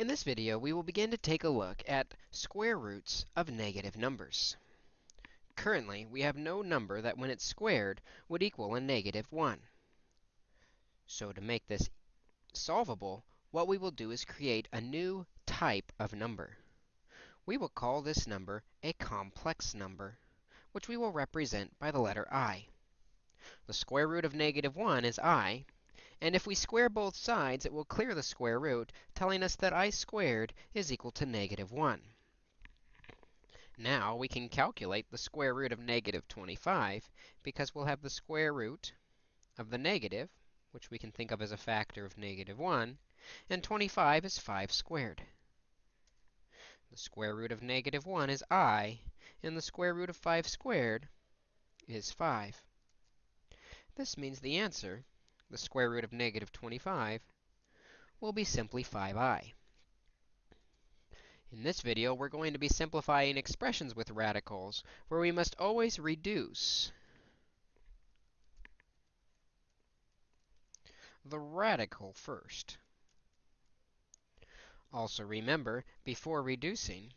In this video, we will begin to take a look at square roots of negative numbers. Currently, we have no number that when it's squared would equal a negative 1. So to make this solvable, what we will do is create a new type of number. We will call this number a complex number, which we will represent by the letter i. The square root of negative 1 is i, and if we square both sides, it will clear the square root, telling us that i squared is equal to negative 1. Now, we can calculate the square root of negative 25, because we'll have the square root of the negative, which we can think of as a factor of negative 1, and 25 is 5 squared. The square root of negative 1 is i, and the square root of 5 squared is 5. This means the answer the square root of negative 25, will be simply 5i. In this video, we're going to be simplifying expressions with radicals, where we must always reduce the radical first. Also remember, before reducing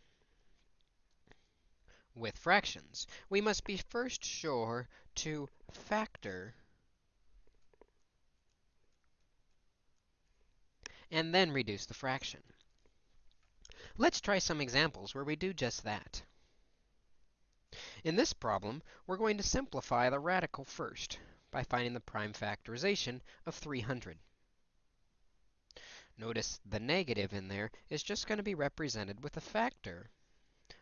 with fractions, we must be first sure to factor and then reduce the fraction. Let's try some examples where we do just that. In this problem, we're going to simplify the radical first by finding the prime factorization of 300. Notice the negative in there is just going to be represented with a factor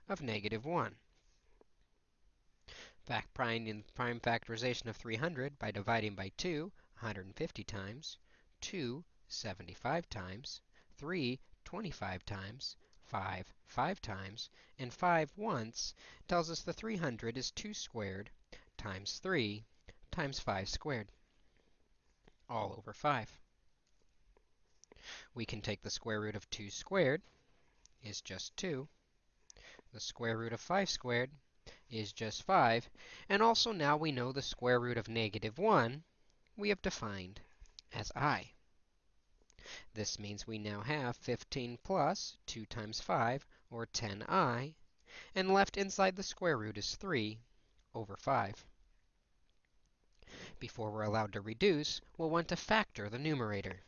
of negative 1. Fact prime, prime factorization of 300 by dividing by 2, 150 times, 2 75 times, 3 25 times, 5 5 times, and 5 once tells us the 300 is 2 squared times 3 times 5 squared, all over 5. We can take the square root of 2 squared is just 2. The square root of 5 squared is just 5. And also now we know the square root of negative 1 we have defined as i. This means we now have 15 plus 2 times 5, or 10i, and left inside the square root is 3 over 5. Before we're allowed to reduce, we'll want to factor the numerator.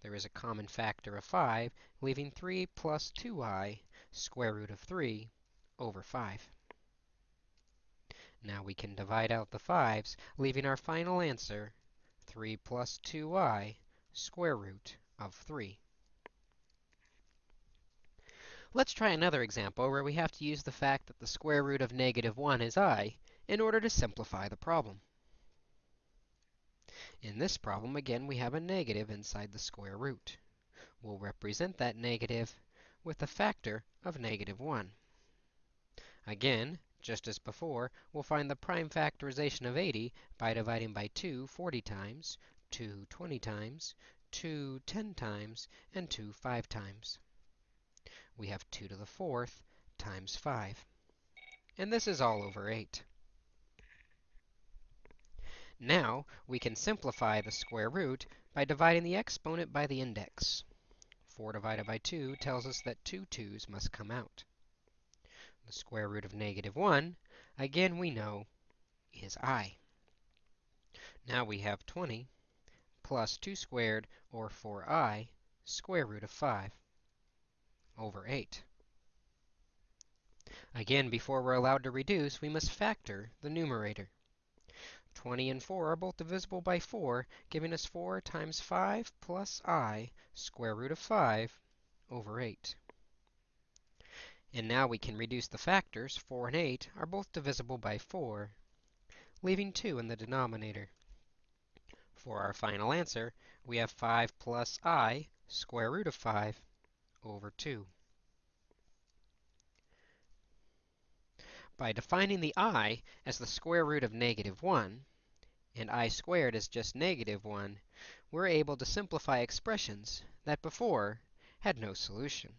There is a common factor of 5, leaving 3 plus 2i, square root of 3, over 5. Now we can divide out the 5's, leaving our final answer, 3 plus 2i, square root of 3. Let's try another example where we have to use the fact that the square root of negative 1 is i in order to simplify the problem. In this problem, again, we have a negative inside the square root. We'll represent that negative with a factor of negative 1. Again, just as before, we'll find the prime factorization of 80 by dividing by 2 40 times, 2 20 times, 2 10 times, and 2 5 times. We have 2 to the fourth times 5. And this is all over 8. Now, we can simplify the square root by dividing the exponent by the index. 4 divided by 2 tells us that two 2's must come out. The square root of negative 1, again we know, is i. Now we have 20 plus 2 squared, or 4i, square root of 5 over 8. Again, before we're allowed to reduce, we must factor the numerator. 20 and 4 are both divisible by 4, giving us 4 times 5 plus i, square root of 5, over 8. And now we can reduce the factors. 4 and 8 are both divisible by 4, leaving 2 in the denominator. For our final answer, we have 5 plus i square root of 5 over 2. By defining the i as the square root of negative 1, and i squared as just negative 1, we're able to simplify expressions that before had no solution.